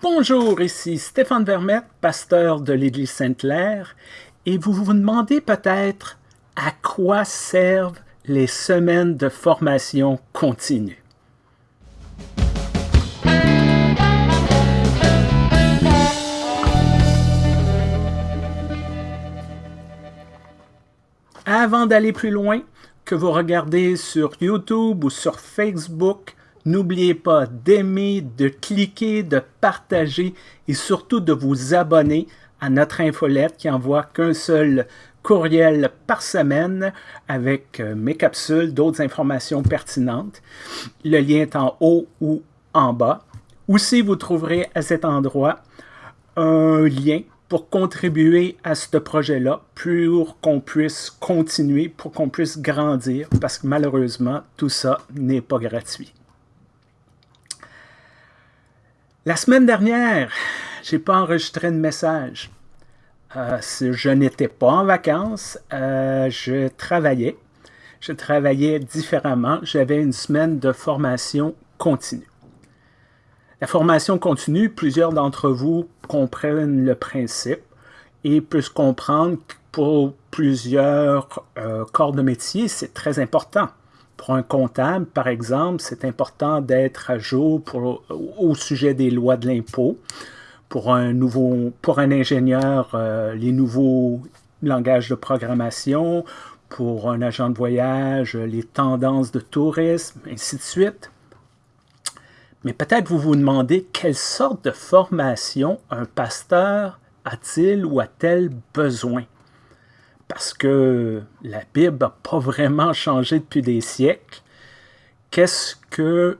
Bonjour, ici Stéphane Vermette, pasteur de l'Église Sainte-Claire, et vous vous demandez peut-être à quoi servent les semaines de formation continue. Avant d'aller plus loin, que vous regardez sur YouTube ou sur Facebook, n'oubliez pas d'aimer, de cliquer, de partager et surtout de vous abonner à notre infolette qui envoie qu'un seul courriel par semaine avec euh, mes capsules, d'autres informations pertinentes. Le lien est en haut ou en bas. Aussi, vous trouverez à cet endroit un lien pour contribuer à ce projet-là, pour qu'on puisse continuer, pour qu'on puisse grandir, parce que malheureusement, tout ça n'est pas gratuit. La semaine dernière, j'ai pas enregistré de message. Euh, je n'étais pas en vacances, euh, je travaillais. Je travaillais différemment. J'avais une semaine de formation continue. La formation continue, plusieurs d'entre vous comprennent le principe et peuvent comprendre que pour plusieurs euh, corps de métier, c'est très important. Pour un comptable, par exemple, c'est important d'être à jour au sujet des lois de l'impôt. Pour un nouveau, pour un ingénieur, euh, les nouveaux langages de programmation. Pour un agent de voyage, les tendances de tourisme, ainsi de suite. Mais peut-être vous vous demandez quelle sorte de formation un pasteur a-t-il ou a-t-elle besoin? Parce que la Bible n'a pas vraiment changé depuis des siècles. Qu'est-ce que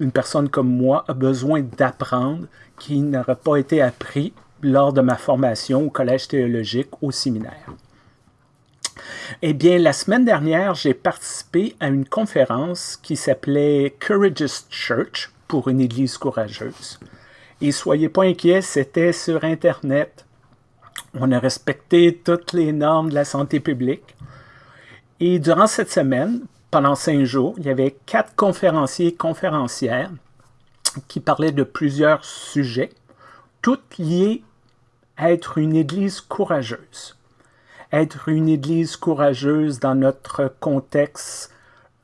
une personne comme moi a besoin d'apprendre qui n'aurait pas été appris lors de ma formation au collège théologique, au séminaire? Eh bien, la semaine dernière, j'ai participé à une conférence qui s'appelait Courageous Church, pour une Église courageuse. Et soyez pas inquiets, c'était sur Internet. On a respecté toutes les normes de la santé publique. Et durant cette semaine, pendant cinq jours, il y avait quatre conférenciers et conférencières qui parlaient de plusieurs sujets, toutes liées à être une Église courageuse. Être une Église courageuse dans notre contexte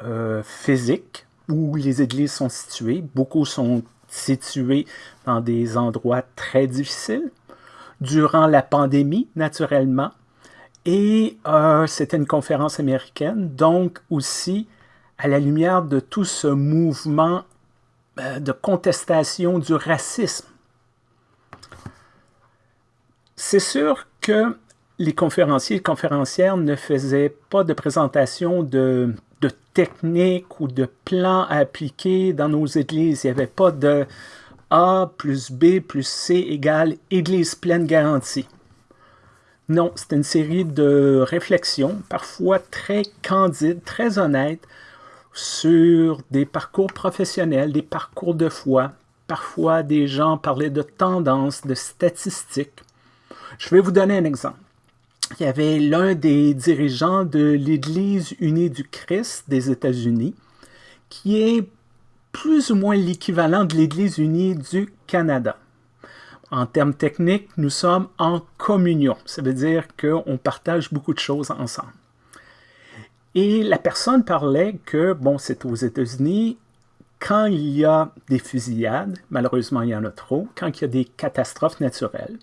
euh, physique, où les églises sont situées. Beaucoup sont situées dans des endroits très difficiles. Durant la pandémie, naturellement. Et euh, c'était une conférence américaine, donc aussi à la lumière de tout ce mouvement euh, de contestation du racisme. C'est sûr que les conférenciers et conférencières ne faisaient pas de présentation de de techniques ou de plans à appliquer dans nos églises. Il n'y avait pas de A plus B plus C égale Église pleine garantie. Non, c'est une série de réflexions, parfois très candides, très honnêtes, sur des parcours professionnels, des parcours de foi. Parfois, des gens parlaient de tendances, de statistiques. Je vais vous donner un exemple il y avait l'un des dirigeants de l'Église unie du Christ des États-Unis, qui est plus ou moins l'équivalent de l'Église unie du Canada. En termes techniques, nous sommes en communion. Ça veut dire qu'on partage beaucoup de choses ensemble. Et la personne parlait que, bon, c'est aux États-Unis, quand il y a des fusillades, malheureusement il y en a trop, quand il y a des catastrophes naturelles,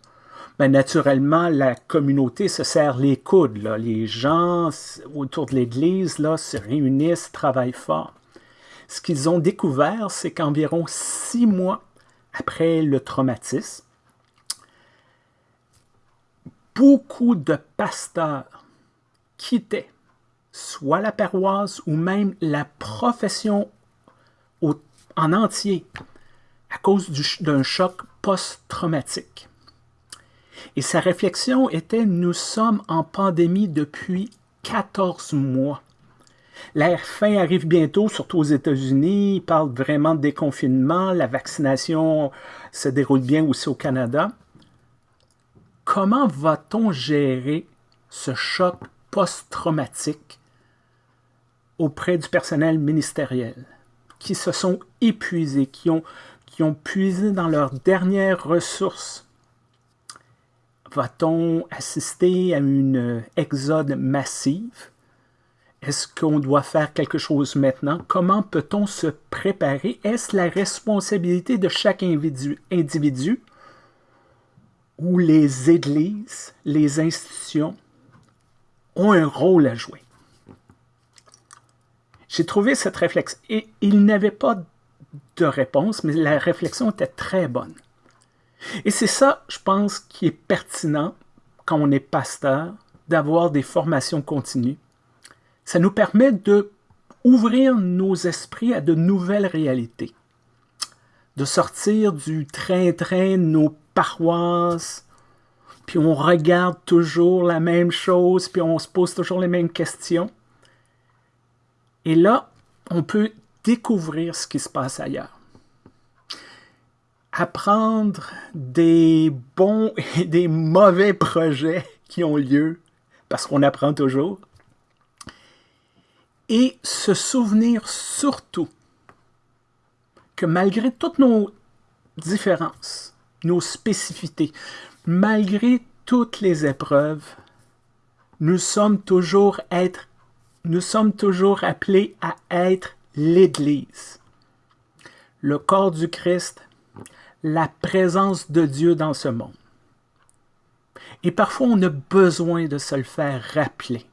ben, naturellement, la communauté se serre les coudes. Les gens autour de l'Église se réunissent, travaillent fort. Ce qu'ils ont découvert, c'est qu'environ six mois après le traumatisme, beaucoup de pasteurs quittaient soit la paroisse ou même la profession en entier à cause d'un choc post-traumatique. Et sa réflexion était « Nous sommes en pandémie depuis 14 mois. La fin arrive bientôt, surtout aux États-Unis. Ils parlent vraiment de déconfinement. La vaccination se déroule bien aussi au Canada. Comment va-t-on gérer ce choc post-traumatique auprès du personnel ministériel qui se sont épuisés, qui ont, qui ont puisé dans leurs dernières ressources? Va-t-on assister à une exode massive? Est-ce qu'on doit faire quelque chose maintenant? Comment peut-on se préparer? Est-ce la responsabilité de chaque individu, ou les églises, les institutions ont un rôle à jouer? J'ai trouvé cette réflexion, et il n'avait pas de réponse, mais la réflexion était très bonne. Et c'est ça, je pense, qui est pertinent quand on est pasteur, d'avoir des formations continues. Ça nous permet de ouvrir nos esprits à de nouvelles réalités, de sortir du train-train de nos paroisses, puis on regarde toujours la même chose, puis on se pose toujours les mêmes questions. Et là, on peut découvrir ce qui se passe ailleurs. Apprendre des bons et des mauvais projets qui ont lieu, parce qu'on apprend toujours. Et se souvenir surtout que malgré toutes nos différences, nos spécificités, malgré toutes les épreuves, nous sommes toujours appelés à être l'Église, le corps du Christ, la présence de Dieu dans ce monde. Et parfois, on a besoin de se le faire rappeler.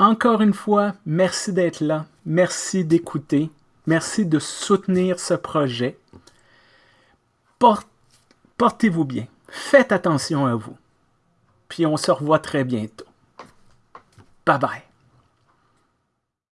Encore une fois, merci d'être là, merci d'écouter, merci de soutenir ce projet. Portez-vous bien, faites attention à vous, puis on se revoit très bientôt. Bye bye.